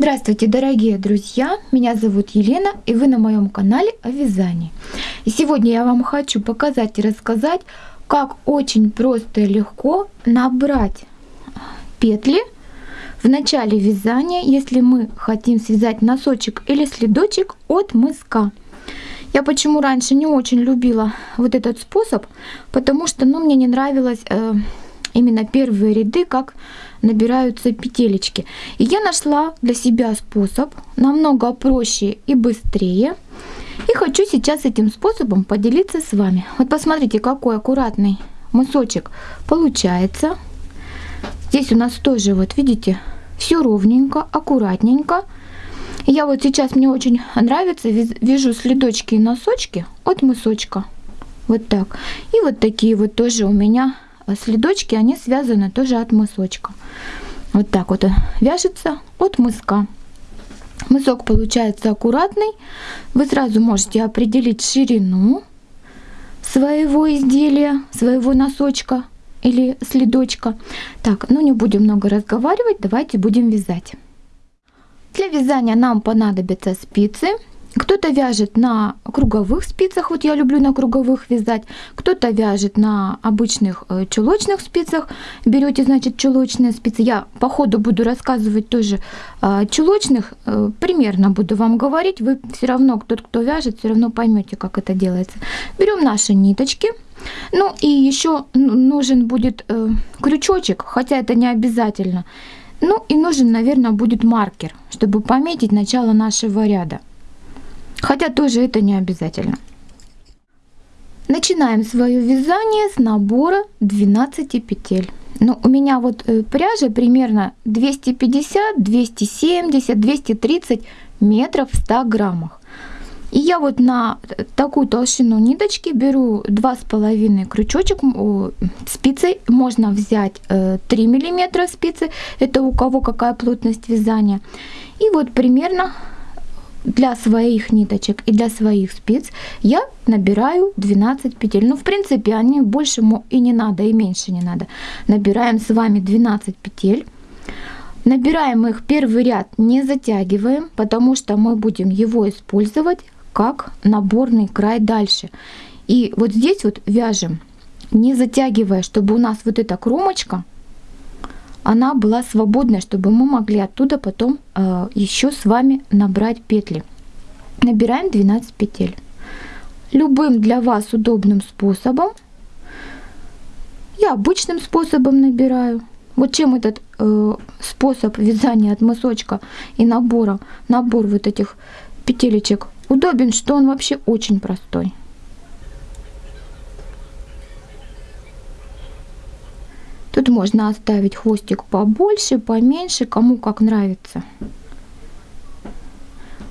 Здравствуйте, дорогие друзья! Меня зовут Елена, и вы на моем канале о вязании. И сегодня я вам хочу показать и рассказать, как очень просто и легко набрать петли в начале вязания, если мы хотим связать носочек или следочек от мыска. Я почему раньше не очень любила вот этот способ, потому что ну, мне не нравилось э, именно первые ряды, как набираются петелечки. И я нашла для себя способ намного проще и быстрее. И хочу сейчас этим способом поделиться с вами. Вот посмотрите, какой аккуратный мысочек получается. Здесь у нас тоже, вот видите, все ровненько, аккуратненько. Я вот сейчас, мне очень нравится, вяжу следочки и носочки от мысочка. Вот так. И вот такие вот тоже у меня следочки, они связаны тоже от мысочка. Вот так вот вяжется от мыска. Мысок получается аккуратный. Вы сразу можете определить ширину своего изделия, своего носочка или следочка. Так, ну не будем много разговаривать, давайте будем вязать. Для вязания нам понадобятся спицы. Кто-то вяжет на круговых спицах, вот я люблю на круговых вязать, кто-то вяжет на обычных э, чулочных спицах. Берете, значит, чулочные спицы. Я по ходу буду рассказывать тоже о чулочных, э, примерно буду вам говорить. Вы все равно, тот, кто вяжет, все равно поймете, как это делается. Берем наши ниточки. Ну и еще нужен будет э, крючочек, хотя это не обязательно. Ну и нужен, наверное, будет маркер, чтобы пометить начало нашего ряда. Хотя тоже это не обязательно. Начинаем свое вязание с набора 12 петель. Ну, у меня вот э, пряжа примерно 250, 270, 230 метров в 100 граммах. И я вот на такую толщину ниточки беру 2,5 крючочек спицей. Можно взять 3 э, миллиметра спицы, это у кого какая плотность вязания. И вот примерно для своих ниточек и для своих спиц я набираю 12 петель. Ну, в принципе, они больше и не надо, и меньше не надо. Набираем с вами 12 петель. Набираем их первый ряд, не затягиваем, потому что мы будем его использовать как наборный край дальше. И вот здесь вот вяжем, не затягивая, чтобы у нас вот эта кромочка она была свободная, чтобы мы могли оттуда потом э, еще с вами набрать петли. Набираем 12 петель. Любым для вас удобным способом. Я обычным способом набираю. Вот чем этот э, способ вязания от мысочка и набора, набор вот этих петелечек удобен, что он вообще очень простой. Тут можно оставить хвостик побольше, поменьше, кому как нравится.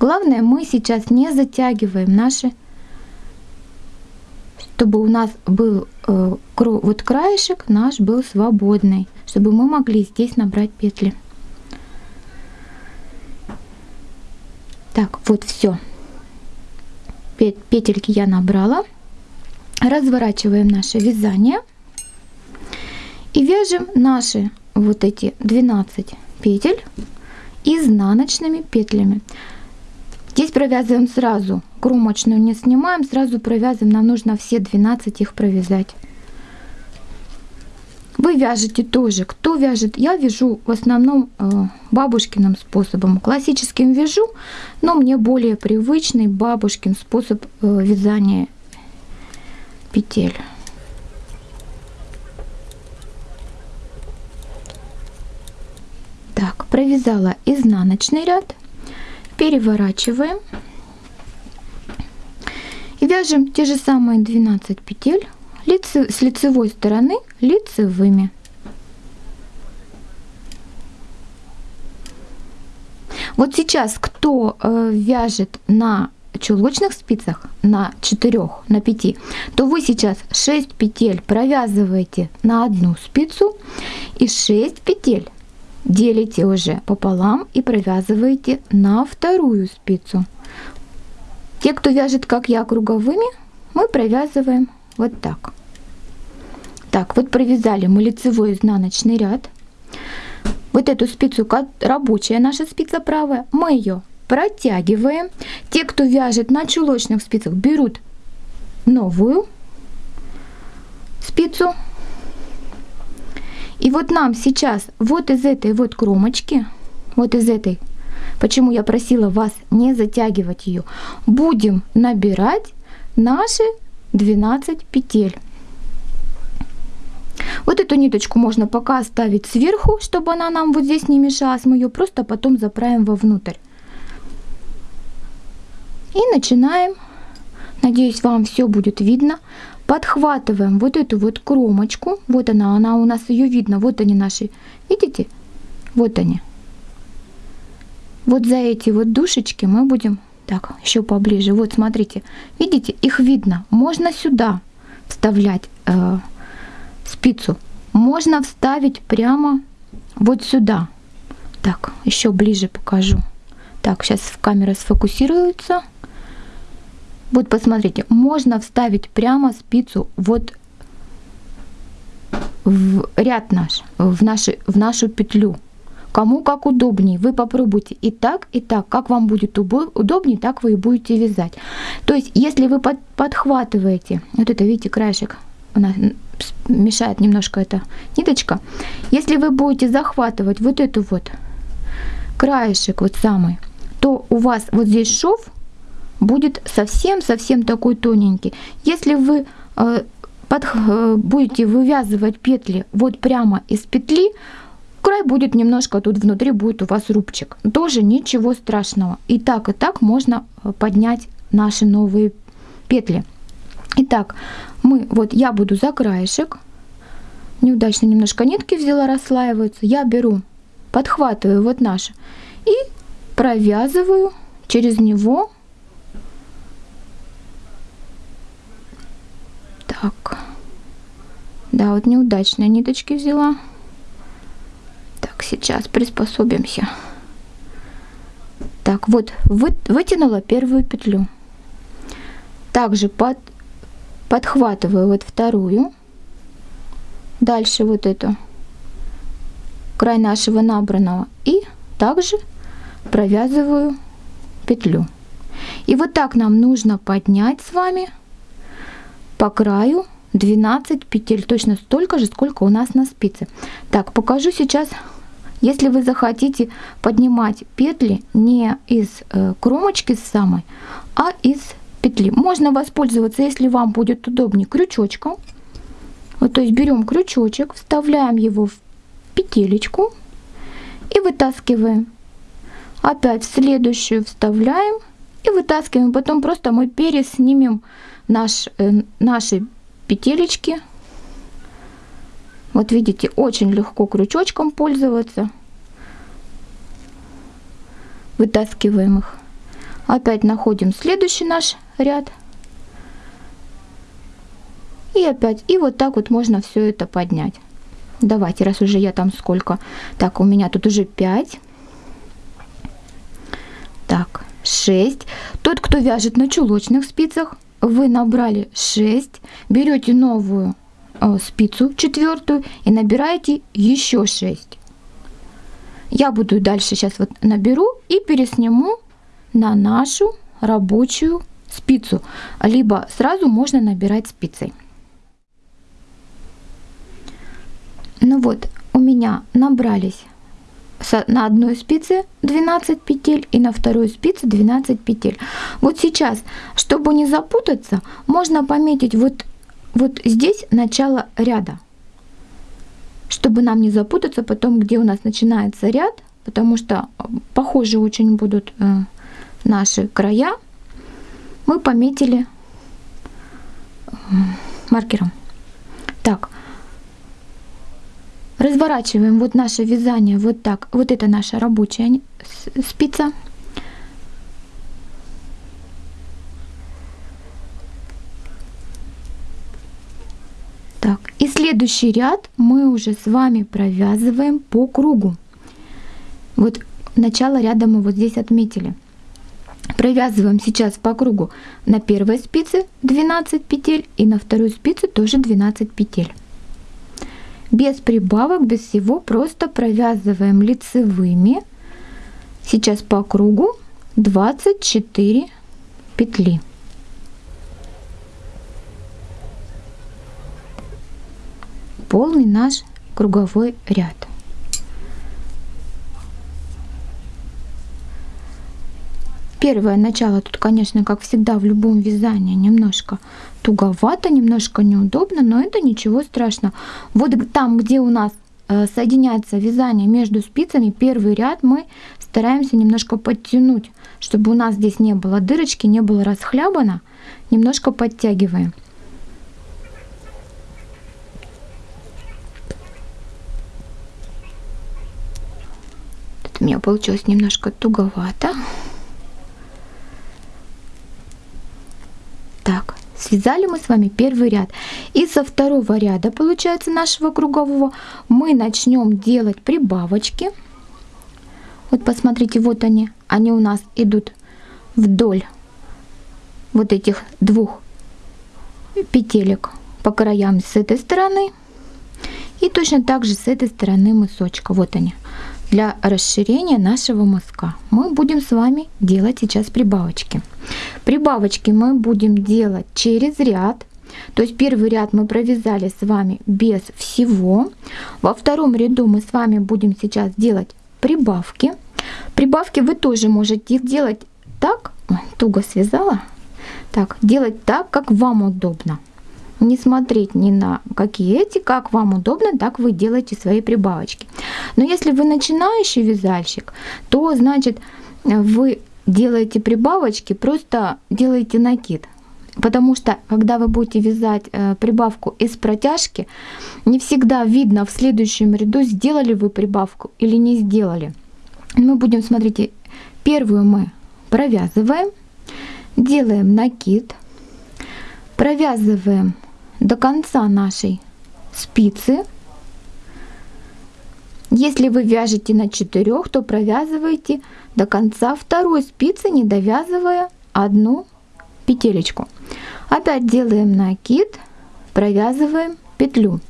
Главное, мы сейчас не затягиваем наши, чтобы у нас был э, вот краешек наш был свободный, чтобы мы могли здесь набрать петли. Так, вот все. Петельки я набрала. Разворачиваем наше вязание. И вяжем наши вот эти 12 петель изнаночными петлями. Здесь провязываем сразу, кромочную не снимаем, сразу провязываем, нам нужно все 12 их провязать. Вы вяжете тоже, кто вяжет, я вяжу в основном э, бабушкиным способом, классическим вяжу, но мне более привычный бабушкин способ э, вязания петель. Так, провязала изнаночный ряд, переворачиваем и вяжем те же самые 12 петель лице, с лицевой стороны лицевыми. Вот сейчас кто э, вяжет на чулочных спицах на 4, на 5, то вы сейчас 6 петель провязываете на одну спицу и 6 петель делите уже пополам и провязываете на вторую спицу. Те, кто вяжет, как я, круговыми, мы провязываем вот так. Так, вот провязали мы лицевой изнаночный ряд. вот эту спицу, рабочая наша спица правая, мы ее протягиваем. Те, кто вяжет на чулочных спицах, берут новую спицу. И вот нам сейчас вот из этой вот кромочки, вот из этой, почему я просила вас не затягивать ее, будем набирать наши 12 петель. Вот эту ниточку можно пока оставить сверху, чтобы она нам вот здесь не мешалась. Мы ее просто потом заправим вовнутрь. И начинаем. Надеюсь, вам все будет видно. Подхватываем вот эту вот кромочку. Вот она, она у нас ее видно. Вот они наши. Видите? Вот они. Вот за эти вот душечки мы будем... Так, еще поближе. Вот, смотрите. Видите? Их видно. Можно сюда вставлять э, спицу. Можно вставить прямо вот сюда. Так, еще ближе покажу. Так, сейчас камера сфокусируется. Вот посмотрите, можно вставить прямо спицу вот в ряд наш, в, наши, в нашу петлю. Кому как удобнее, вы попробуйте и так, и так. Как вам будет удобнее, так вы и будете вязать. То есть, если вы под, подхватываете, вот это, видите, краешек, она мешает немножко эта ниточка. Если вы будете захватывать вот эту вот краешек, вот самый, то у вас вот здесь шов будет совсем-совсем такой тоненький. Если вы э, под, э, будете вывязывать петли вот прямо из петли, край будет немножко тут внутри будет у вас рубчик. Тоже ничего страшного. И так, и так можно э, поднять наши новые петли. Итак, мы, вот я буду за краешек. Неудачно немножко нитки взяла, расслаиваются. Я беру, подхватываю вот наш и провязываю через него Так. Да, вот неудачные ниточки взяла. Так, сейчас приспособимся. Так, вот вы, вытянула первую петлю. Также под, подхватываю вот вторую. Дальше вот эту край нашего набранного. И также провязываю петлю. И вот так нам нужно поднять с вами по краю 12 петель, точно столько же, сколько у нас на спице. Так, покажу сейчас, если вы захотите поднимать петли не из э, кромочки самой, а из петли. Можно воспользоваться, если вам будет удобнее, крючочком. Вот, то есть берем крючочек, вставляем его в петелечку и вытаскиваем. Опять в следующую вставляем и вытаскиваем. Потом просто мы переснимем наш, э, наши петелечки. Вот видите, очень легко крючочком пользоваться. Вытаскиваем их. Опять находим следующий наш ряд. И опять, и вот так вот можно все это поднять. Давайте, раз уже я там сколько. Так, у меня тут уже 5. Так, 6. Тот, кто вяжет на чулочных спицах, вы набрали 6, берете новую э, спицу четвертую и набираете еще 6. Я буду дальше сейчас вот наберу и пересниму на нашу рабочую спицу. Либо сразу можно набирать спицей. Ну вот, у меня набрались на одной спице 12 петель и на второй спице 12 петель. Вот сейчас, чтобы не запутаться, можно пометить вот, вот здесь начало ряда. Чтобы нам не запутаться потом, где у нас начинается ряд, потому что э, похожи очень будут э, наши края, мы пометили э, маркером. Так, Разворачиваем вот наше вязание вот так. Вот это наша рабочая спица. Так, и следующий ряд мы уже с вами провязываем по кругу. Вот начало ряда мы вот здесь отметили. Провязываем сейчас по кругу на первой спице 12 петель и на второй спице тоже 12 петель. Без прибавок, без всего, просто провязываем лицевыми. Сейчас по кругу 24 петли. Полный наш круговой ряд. Первое начало тут, конечно, как всегда в любом вязании немножко туговато, немножко неудобно, но это ничего страшного. Вот там, где у нас э, соединяется вязание между спицами, первый ряд мы стараемся немножко подтянуть, чтобы у нас здесь не было дырочки, не было расхлябано, немножко подтягиваем. У меня получилось немножко туговато. Так, связали мы с вами первый ряд. И со второго ряда, получается, нашего кругового мы начнем делать прибавочки. Вот посмотрите, вот они. Они у нас идут вдоль вот этих двух петелек по краям с этой стороны. И точно так же с этой стороны мысочка. Вот они для расширения нашего мыска мы будем с вами делать сейчас прибавочки. Прибавочки мы будем делать через ряд. То есть первый ряд мы провязали с вами без всего. Во втором ряду мы с вами будем сейчас делать прибавки. Прибавки вы тоже можете делать так, туго связала, так, делать так, как вам удобно не смотреть ни на какие эти, как вам удобно, так вы делаете свои прибавочки. Но если вы начинающий вязальщик, то значит вы делаете прибавочки, просто делаете накид. Потому что, когда вы будете вязать э, прибавку из протяжки, не всегда видно в следующем ряду, сделали вы прибавку или не сделали. Мы будем, смотрите, первую мы провязываем, делаем накид, провязываем до конца нашей спицы. Если вы вяжете на 4, то провязывайте до конца второй спицы, не довязывая одну петелечку. Опять делаем накид, провязываем петлю.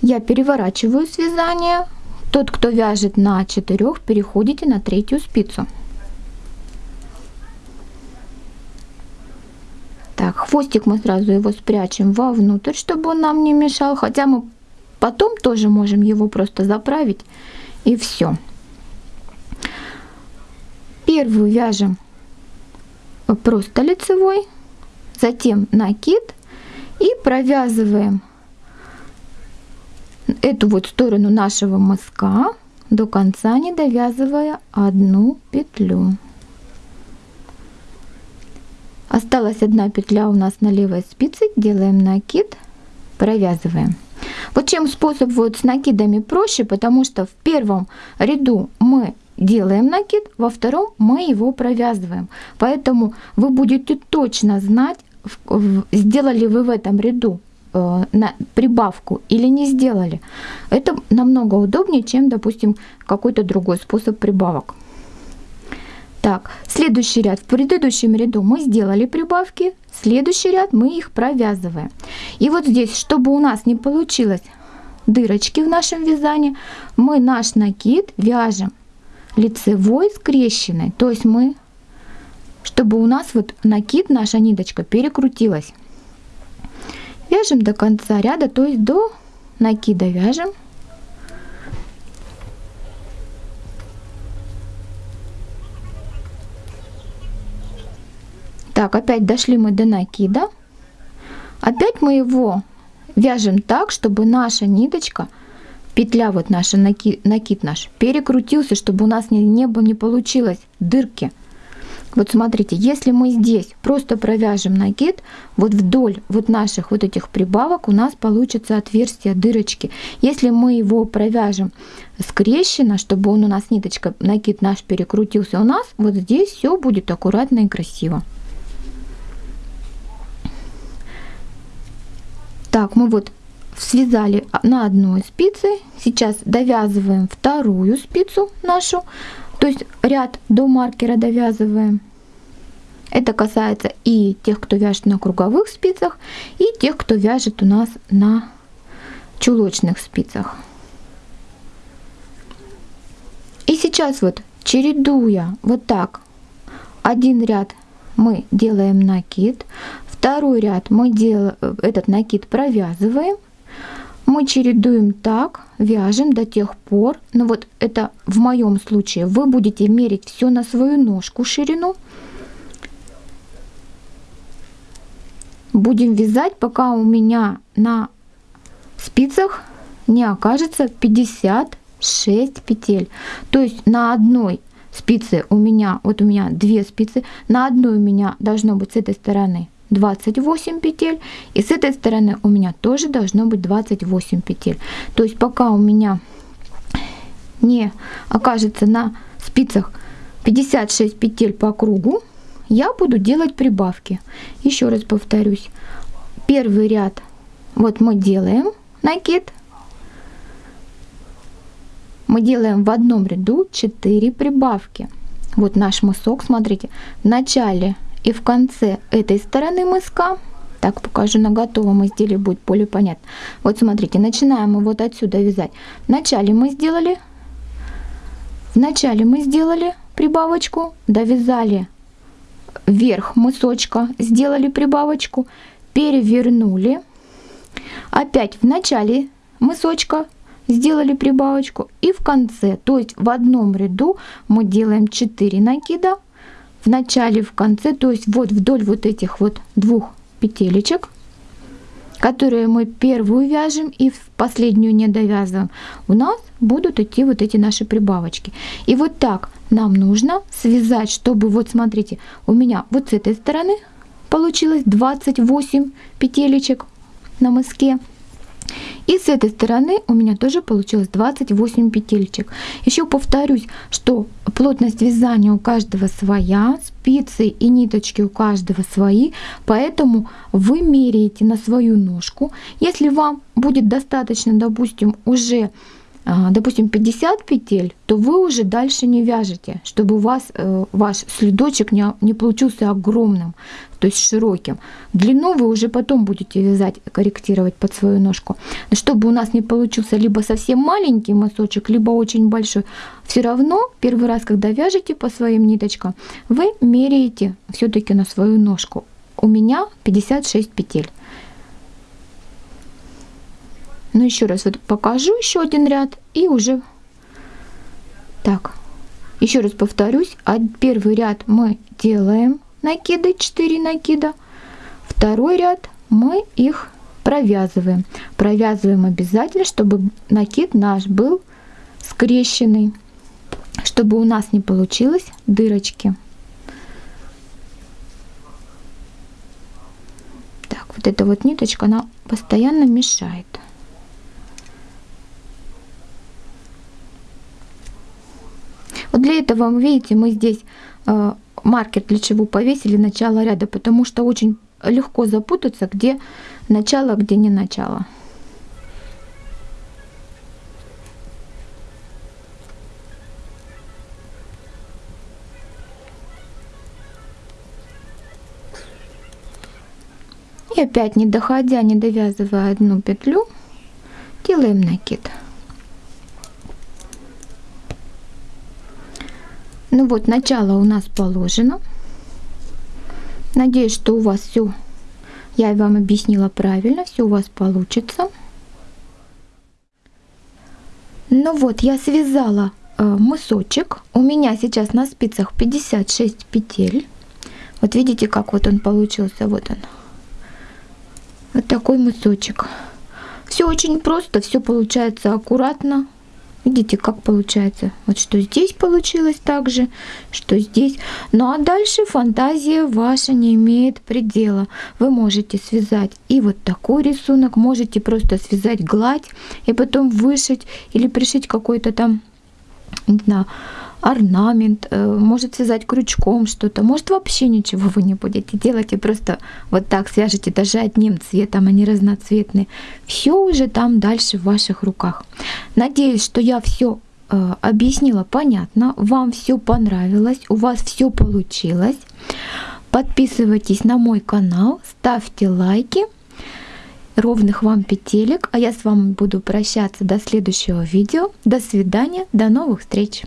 Я переворачиваю связание. Тот, кто вяжет на 4, переходите на третью спицу. Так, хвостик мы сразу его спрячем вовнутрь, чтобы он нам не мешал. Хотя мы потом тоже можем его просто заправить. И все. Первую вяжем просто лицевой, затем накид и провязываем эту вот сторону нашего мыска до конца, не довязывая одну петлю. Осталась одна петля у нас на левой спице, делаем накид, провязываем. Вот чем способ вот с накидами проще, потому что в первом ряду мы делаем накид, во втором мы его провязываем. Поэтому вы будете точно знать, сделали вы в этом ряду э, на прибавку или не сделали. Это намного удобнее, чем, допустим, какой-то другой способ прибавок. Так, следующий ряд. В предыдущем ряду мы сделали прибавки, следующий ряд мы их провязываем. И вот здесь, чтобы у нас не получилось дырочки в нашем вязании, мы наш накид вяжем лицевой скрещенной. То есть мы, чтобы у нас вот накид, наша ниточка перекрутилась. Вяжем до конца ряда, то есть до накида вяжем Так, опять дошли мы до накида. Опять мы его вяжем так, чтобы наша ниточка, петля вот наша, накид, накид наш, перекрутился, чтобы у нас не, не, не получилось дырки. Вот смотрите, если мы здесь просто провяжем накид, вот вдоль вот наших вот этих прибавок у нас получится отверстие, дырочки. Если мы его провяжем скрещенно, чтобы он у нас ниточка, накид наш перекрутился, у нас вот здесь все будет аккуратно и красиво. Так, мы вот связали на одной спице. Сейчас довязываем вторую спицу нашу. То есть ряд до маркера довязываем. Это касается и тех, кто вяжет на круговых спицах, и тех, кто вяжет у нас на чулочных спицах. И сейчас вот чередуя вот так, один ряд мы делаем накид, второй ряд. Мы делаем, этот накид провязываем, мы чередуем так, вяжем до тех пор, ну вот это в моем случае, вы будете мерить все на свою ножку ширину, будем вязать, пока у меня на спицах не окажется 56 петель. То есть на одной спице у меня, вот у меня две спицы, на одной у меня должно быть с этой стороны 28 петель, и с этой стороны у меня тоже должно быть 28 петель. То есть пока у меня не окажется на спицах 56 петель по кругу, я буду делать прибавки. Еще раз повторюсь. Первый ряд вот мы делаем накид. Мы делаем в одном ряду 4 прибавки. Вот наш мысок, смотрите, в начале и в конце этой стороны мыска. Так покажу на готовом изделии, будет более понятно. Вот смотрите, начинаем мы вот отсюда вязать. Вначале мы сделали, вначале мы сделали прибавочку, довязали вверх мысочка, сделали прибавочку, перевернули, опять в начале мысочка сделали прибавочку и в конце, то есть в одном ряду мы делаем 4 накида, в начале, в конце, то есть вот вдоль вот этих вот двух петелечек, которые мы первую вяжем и в последнюю не довязываем, у нас будут идти вот эти наши прибавочки. И вот так нам нужно связать, чтобы, вот смотрите, у меня вот с этой стороны получилось 28 петелечек на мыске. И с этой стороны у меня тоже получилось 28 петелечек. Еще повторюсь, что плотность вязания у каждого своя, спицы и ниточки у каждого свои, поэтому вы меряете на свою ножку. Если вам будет достаточно, допустим, уже допустим, 50 петель, то вы уже дальше не вяжете, чтобы у вас э, ваш следочек не, не получился огромным, то есть широким. Длину вы уже потом будете вязать, корректировать под свою ножку. Чтобы у нас не получился либо совсем маленький мысочек, либо очень большой, все равно первый раз, когда вяжете по своим ниточкам, вы меряете все-таки на свою ножку. У меня 56 петель. Ну, еще раз вот покажу еще один ряд и уже так. Еще раз повторюсь, первый ряд мы делаем накиды, 4 накида. Второй ряд мы их провязываем. Провязываем обязательно, чтобы накид наш был скрещенный, чтобы у нас не получилось дырочки. Так, вот эта вот ниточка, она постоянно мешает. Вот для этого, вы видите, мы здесь э, маркер для чего повесили начало ряда, потому что очень легко запутаться, где начало, где не начало. И опять не доходя, не довязывая одну петлю, делаем накид. Ну вот, начало у нас положено. Надеюсь, что у вас все, я вам объяснила правильно, все у вас получится. Ну вот, я связала э, мысочек. У меня сейчас на спицах 56 петель. Вот видите, как вот он получился, вот он. Вот такой мысочек. Все очень просто, все получается аккуратно. Видите, как получается? Вот что здесь получилось так же, что здесь. Ну а дальше фантазия ваша не имеет предела. Вы можете связать и вот такой рисунок, можете просто связать гладь и потом вышить или пришить какой-то там, не знаю, орнамент, э, может связать крючком что-то, может вообще ничего вы не будете делать и просто вот так свяжете даже одним цветом, они разноцветные. Все уже там дальше в ваших руках. Надеюсь, что я все э, объяснила понятно, вам все понравилось, у вас все получилось. Подписывайтесь на мой канал, ставьте лайки. ровных вам петелек, а я с вами буду прощаться до следующего видео. До свидания, до новых встреч!